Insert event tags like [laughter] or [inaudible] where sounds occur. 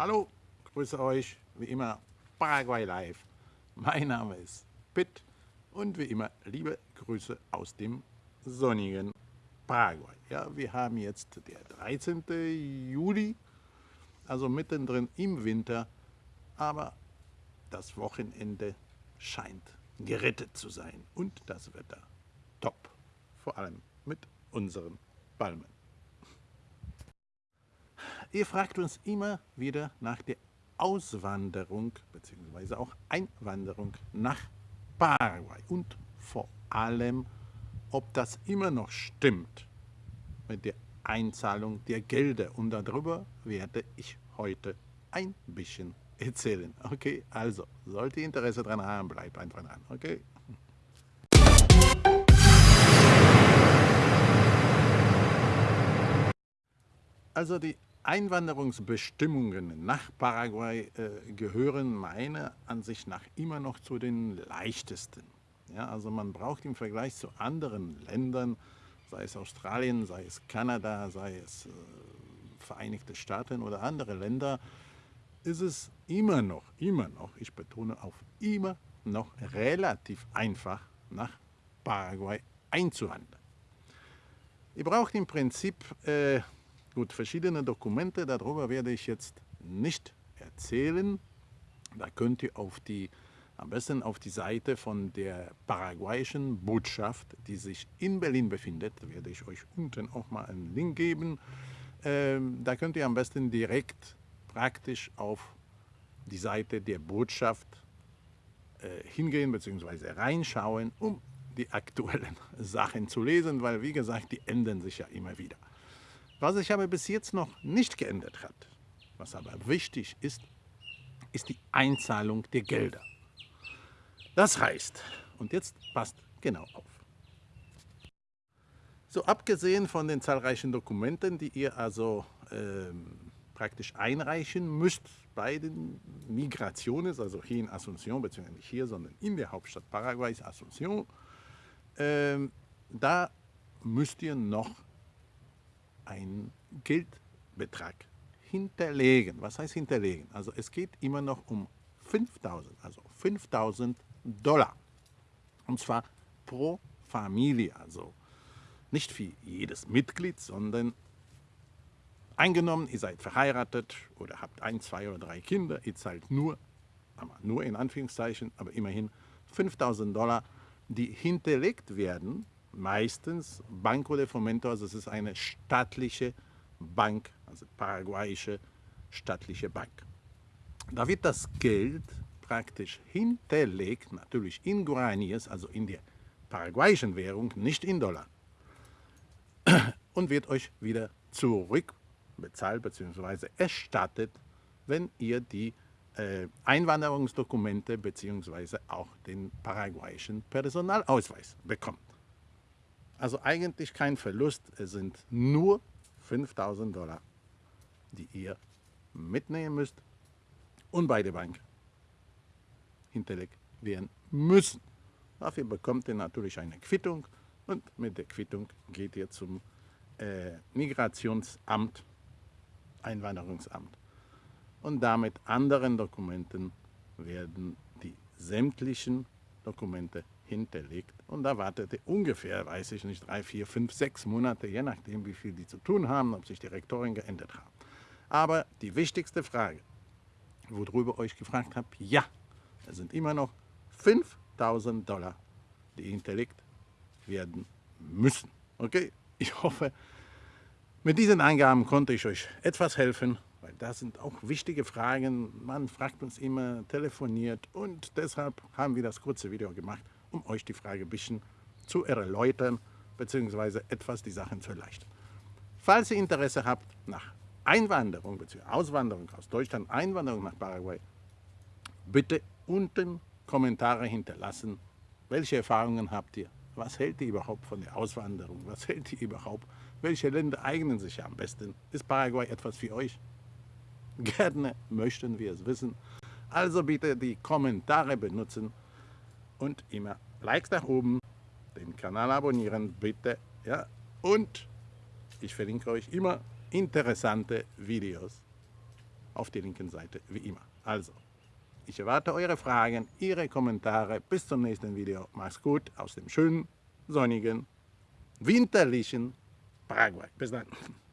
Hallo, grüße euch, wie immer Paraguay Live. Mein Name ist Pitt und wie immer liebe Grüße aus dem sonnigen Paraguay. Ja, wir haben jetzt der 13. Juli, also mittendrin im Winter, aber das Wochenende scheint gerettet zu sein und das Wetter top, vor allem mit unseren Palmen. Ihr fragt uns immer wieder nach der Auswanderung bzw. auch Einwanderung nach Paraguay und vor allem, ob das immer noch stimmt mit der Einzahlung der Gelder. Und darüber werde ich heute ein bisschen erzählen. Okay, also, sollte ihr Interesse daran haben, bleibt einfach dran. Okay? Also die Einwanderungsbestimmungen nach Paraguay äh, gehören meiner Ansicht nach immer noch zu den leichtesten. Ja, also man braucht im Vergleich zu anderen Ländern, sei es Australien, sei es Kanada, sei es äh, Vereinigte Staaten oder andere Länder, ist es immer noch, immer noch, ich betone auf immer noch relativ einfach nach Paraguay einzuwandern. Ihr braucht im Prinzip äh, Gut, verschiedene Dokumente, darüber werde ich jetzt nicht erzählen. Da könnt ihr auf die, am besten auf die Seite von der paraguayischen Botschaft, die sich in Berlin befindet, werde ich euch unten auch mal einen Link geben. Ähm, da könnt ihr am besten direkt praktisch auf die Seite der Botschaft äh, hingehen bzw. reinschauen, um die aktuellen [laughs] Sachen zu lesen, weil wie gesagt, die ändern sich ja immer wieder. Was sich aber bis jetzt noch nicht geändert hat, was aber wichtig ist, ist die Einzahlung der Gelder. Das heißt, und jetzt passt genau auf. So abgesehen von den zahlreichen Dokumenten, die ihr also ähm, praktisch einreichen müsst bei den Migrationen, also hier in Asunción, beziehungsweise nicht hier, sondern in der Hauptstadt Paraguays, Asunción, ähm, da müsst ihr noch einen Geldbetrag hinterlegen. Was heißt hinterlegen? Also es geht immer noch um 5000, also 5000 Dollar. Und zwar pro Familie, also nicht für jedes Mitglied, sondern eingenommen, ihr seid verheiratet oder habt ein, zwei oder drei Kinder, ihr zahlt nur, nur in Anführungszeichen, aber immerhin 5000 Dollar, die hinterlegt werden meistens Banco de Fomento, also es ist eine staatliche Bank, also paraguayische staatliche Bank. Da wird das Geld praktisch hinterlegt, natürlich in Guaraníes, also in der paraguayischen Währung, nicht in Dollar, [clears throat] und wird euch wieder zurückbezahlt bzw. erstattet, wenn ihr die äh, Einwanderungsdokumente bzw. auch den paraguayischen Personalausweis bekommt. Also eigentlich kein Verlust, es sind nur 5000 Dollar, die ihr mitnehmen müsst und bei der Bank hinterlegt werden müssen. Dafür bekommt ihr natürlich eine Quittung und mit der Quittung geht ihr zum äh, Migrationsamt, Einwanderungsamt. Und damit anderen Dokumenten werden die sämtlichen Dokumente hinterlegt. Und da wartete ungefähr, weiß ich nicht, drei, vier, fünf, sechs Monate, je nachdem, wie viel die zu tun haben, ob sich die Rektoren geändert haben. Aber die wichtigste Frage, worüber euch gefragt habe, ja, es sind immer noch 5000 Dollar, die hinterlegt werden müssen. Okay, ich hoffe, mit diesen Eingaben konnte ich euch etwas helfen, weil das sind auch wichtige Fragen. Man fragt uns immer, telefoniert und deshalb haben wir das kurze Video gemacht um euch die Frage ein bisschen zu erläutern bzw. etwas die Sachen zu erleichtern. Falls ihr Interesse habt nach Einwanderung bzw. Auswanderung aus Deutschland, Einwanderung nach Paraguay, bitte unten Kommentare hinterlassen. Welche Erfahrungen habt ihr? Was hält ihr überhaupt von der Auswanderung? Was hält ihr überhaupt? Welche Länder eignen sich am besten? Ist Paraguay etwas für euch? Gerne möchten wir es wissen. Also bitte die Kommentare benutzen und immer Likes nach oben, den Kanal abonnieren bitte. Ja? Und ich verlinke euch immer interessante Videos auf der linken Seite wie immer. Also, ich erwarte eure Fragen, Ihre Kommentare. Bis zum nächsten Video. Macht's gut aus dem schönen, sonnigen, winterlichen Paraguay. Bis dann. [laughs]